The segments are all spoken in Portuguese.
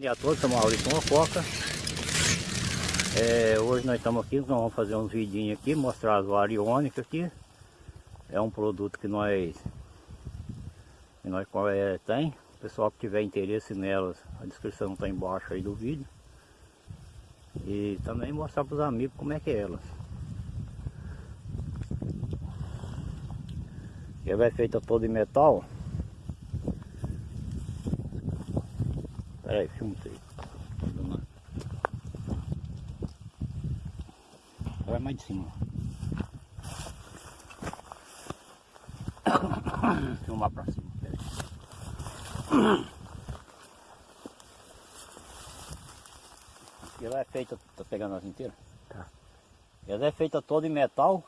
dia a todos, sou Maurício Mococa. É, hoje nós estamos aqui, nós vamos fazer uns vidinhos aqui, mostrar as variônicas aqui. É um produto que nós, que nós é, tem. O pessoal que tiver interesse nelas, a descrição está embaixo aí do vídeo. E também mostrar para os amigos como é que é elas. Ela é feita toda em metal. Peraí, filma isso aí. Vai mais de cima. Filmar pra cima. Peraí. Ela é feita, tá pegando as inteiras? Tá. Ela é feita toda em metal.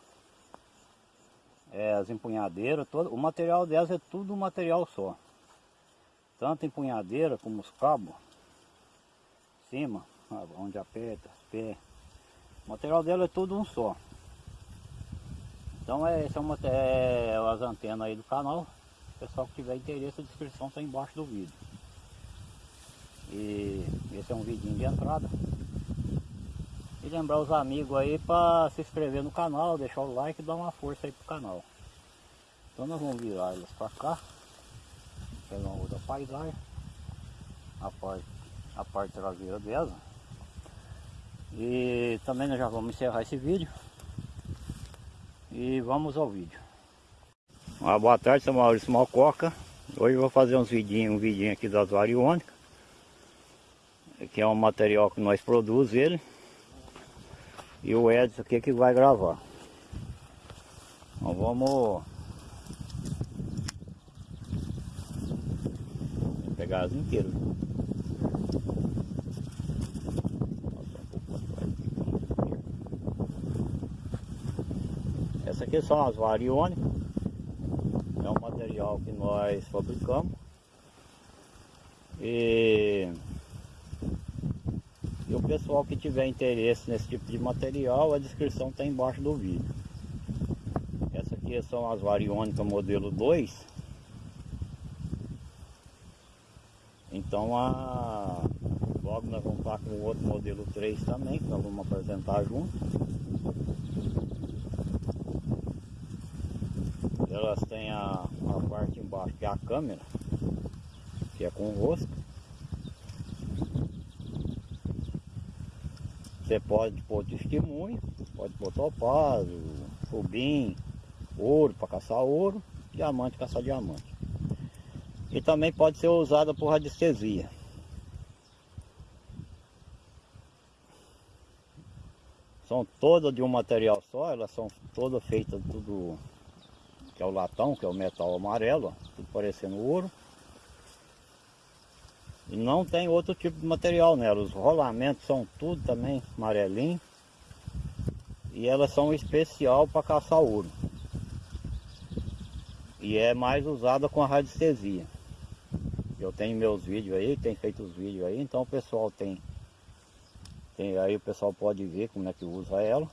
É, as empunhadeiras, todo, o material delas é tudo um material só tanto empunhadeira como os cabos, cima, onde aperta, pé. O material dela é tudo um só. Então é, esse é, é as antenas aí do canal. O pessoal que tiver interesse, a descrição está embaixo do vídeo. E esse é um vidinho de entrada. E lembrar os amigos aí para se inscrever no canal, deixar o like e dar uma força aí pro canal. Então nós vamos virar eles para cá pega uma outra paisagem, a parte, a parte traseira dela. E também nós já vamos encerrar esse vídeo. E vamos ao vídeo. Uma boa tarde, sou Maurício Malcoca. Hoje eu vou fazer uns vidinhos, um vidinho aqui das variônicas. Que é um material que nós produzimos ele. E o Edson aqui que vai gravar. Então vamos pegar as inteiras. Essa aqui são as variônicas. É um material que nós fabricamos. E, e o pessoal que tiver interesse nesse tipo de material, a descrição está embaixo do vídeo. Essa aqui são as variônicas modelo 2 Então a... logo nós vamos estar com o outro modelo 3 também, que nós vamos apresentar junto. Elas têm a, a parte embaixo que é a câmera, que é com o rosto. Você pode pôr testemunho, pode pôr topázio, rubim, ouro para caçar ouro, diamante caçar diamante e também pode ser usada por radiestesia. São todas de um material só, elas são todas feitas tudo que é o latão, que é o metal amarelo, tudo parecendo ouro. E não tem outro tipo de material nela, os rolamentos são tudo também amarelinho. E elas são especial para caçar ouro. E é mais usada com a radiestesia. Eu tenho meus vídeos aí, tenho feito os vídeos aí, então o pessoal tem, tem aí o pessoal pode ver como é que usa ela.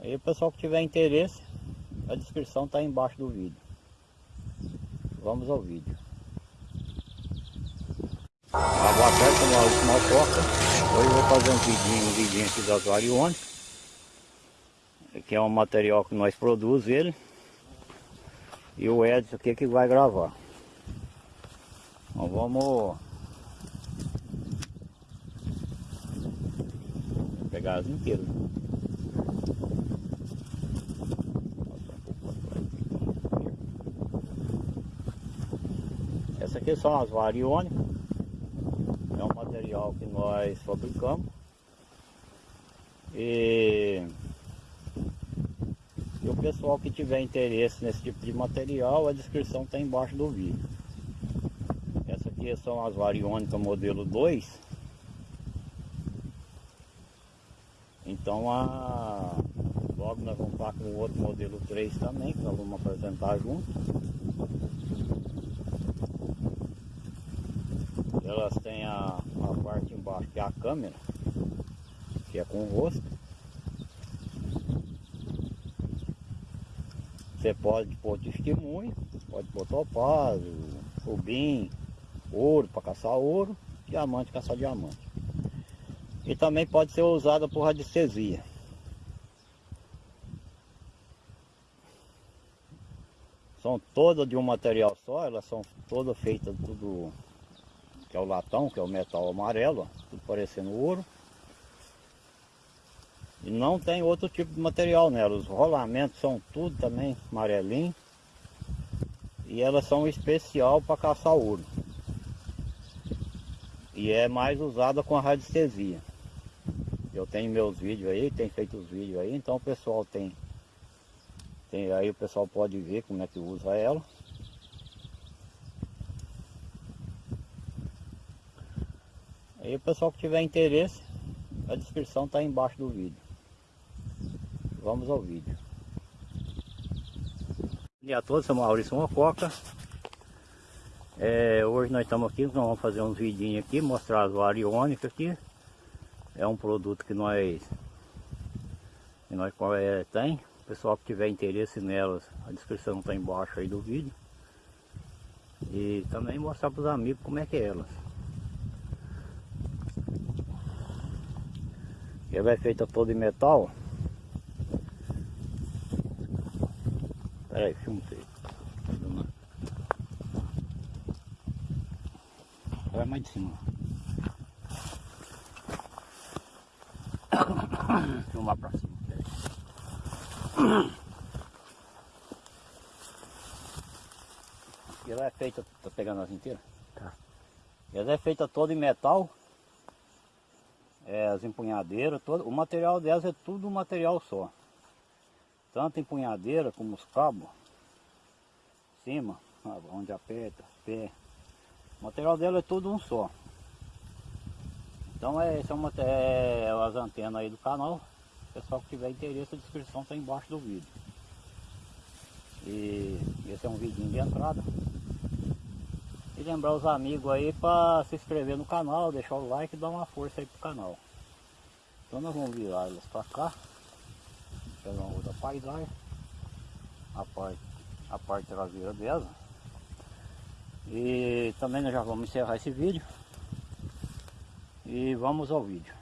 Aí o pessoal que tiver interesse, a descrição está embaixo do vídeo. Vamos ao vídeo. Ah, boa tarde, como Toca. Hoje eu vou fazer um vidinho, um vidinho aqui das variônicas. Que é um material que nós produzimos ele. E o Edson aqui que vai gravar. Então vamos pegar as inteiras. Essa aqui são as variônicas. É um material que nós fabricamos. E pessoal que tiver interesse nesse tipo de material, a descrição está embaixo do vídeo. Essa aqui são as variônicas modelo 2. Então a... logo nós vamos estar com o outro modelo 3 também, que nós vamos apresentar junto. Elas têm a, a parte embaixo que é a câmera, que é com o rosto. Você pode pôr testemunho, pode pôr topázio, rubim, ouro para caçar ouro, diamante caçar diamante. E também pode ser usada por radiestesia. São todas de um material só, elas são todas feitas tudo que é o latão, que é o metal amarelo, tudo parecendo ouro. E não tem outro tipo de material nela. Os rolamentos são tudo também amarelinho. E elas são especial para caçar ouro. E é mais usada com a radiestesia. Eu tenho meus vídeos aí, tem feito os vídeos aí, então o pessoal tem, tem aí o pessoal pode ver como é que usa ela. Aí o pessoal que tiver interesse, a descrição está embaixo do vídeo. Vamos ao vídeo. Bom dia a todos, sou Maurício Mococa. É, hoje nós estamos aqui, nós vamos fazer uns vidinhos aqui, mostrar as variônicas aqui. É um produto que nós, que nós é, tem. O pessoal que tiver interesse nelas, a descrição está embaixo aí do vídeo. E também mostrar para os amigos como é que é elas. Ela é feita toda em metal. Peraí, filma aí. Vai mais de cima. Filmar pra cima. Peraí. Ela é feita, tá pegando as inteiras? Tá. Ela é feita toda em metal. É, as empunhadeiras, todo, o material delas é tudo um material só tanto empunhadeira como os cabos, cima, onde aperta, pé. O material dela é tudo um só. Então é, esse é, uma, é as antenas aí do canal. Pessoal que tiver interesse, a descrição está embaixo do vídeo. E esse é um vidinho de entrada. E lembrar os amigos aí para se inscrever no canal, deixar o like e dar uma força aí pro canal. Então nós vamos virar elas para cá pela outra paisagem, a parte, a parte traseira dela. E também nós já vamos encerrar esse vídeo. E vamos ao vídeo.